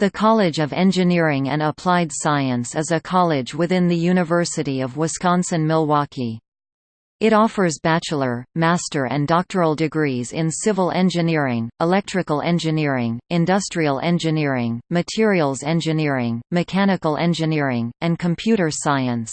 The College of Engineering and Applied Science is a college within the University of Wisconsin-Milwaukee. It offers bachelor, master and doctoral degrees in civil engineering, electrical engineering, industrial engineering, materials engineering, mechanical engineering, and computer science.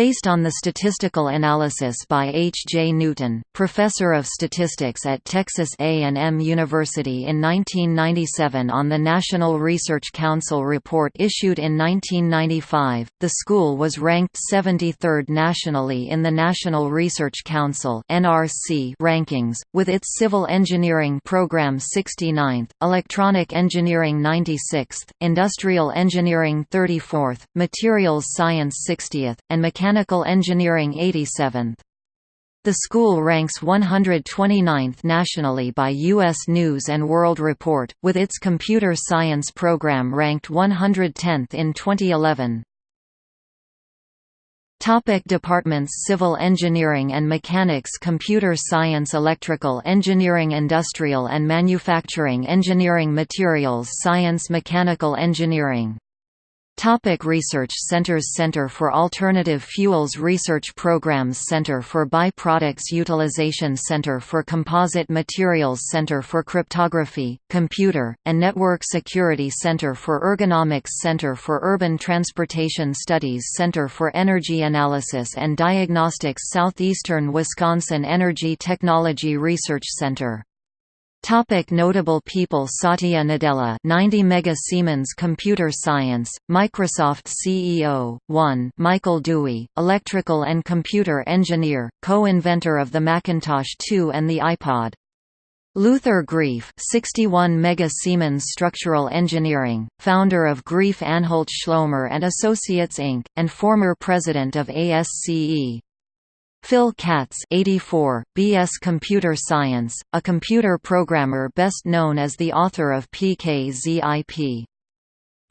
Based on the statistical analysis by H. J. Newton, professor of statistics at Texas A&M University in 1997 on the National Research Council report issued in 1995, the school was ranked 73rd nationally in the National Research Council rankings, with its civil engineering program 69th, electronic engineering 96th, industrial engineering 34th, materials science 60th, and mechanical Mechanical Engineering 87th. The school ranks 129th nationally by U.S. News & World Report, with its computer science program ranked 110th in 2011. Topic departments Civil Engineering and Mechanics Computer Science Electrical Engineering Industrial and Manufacturing Engineering Materials Science Mechanical Engineering Topic research centers Center for Alternative Fuels Research Programs Center for Byproducts Utilization Center for Composite Materials Center for Cryptography, Computer, and Network Security Center for Ergonomics Center for Urban Transportation Studies Center for Energy Analysis and Diagnostics Southeastern Wisconsin Energy Technology Research Center Topic notable people Satya Nadella 90 Mega Siemens Computer Science, Microsoft CEO, 1 Michael Dhuey, electrical and computer engineer, co-inventor of the Macintosh 2 and the iPod. Luther Graef 61 Mega Siemens Structural Engineering, founder of Graef Anhalt Schloemer and Associates Inc., and former president of ASCE. Phil Katz 84, BS Computer Science, a computer programmer best known as the author of PKZIP.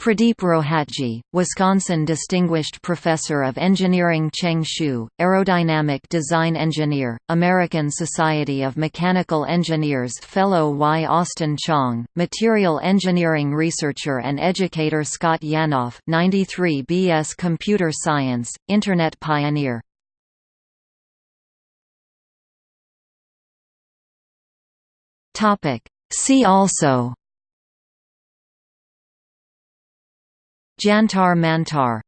Pradeep Rohatgi, Wisconsin Distinguished Professor of Engineering Cheng Shu, Aerodynamic Design Engineer, American Society of Mechanical Engineers Fellow Y. Austin Chang, Material Engineering Researcher and Educator Scott Yanoff 93 BS Computer Science, Internet Pioneer Topic. See also Jantar Mantar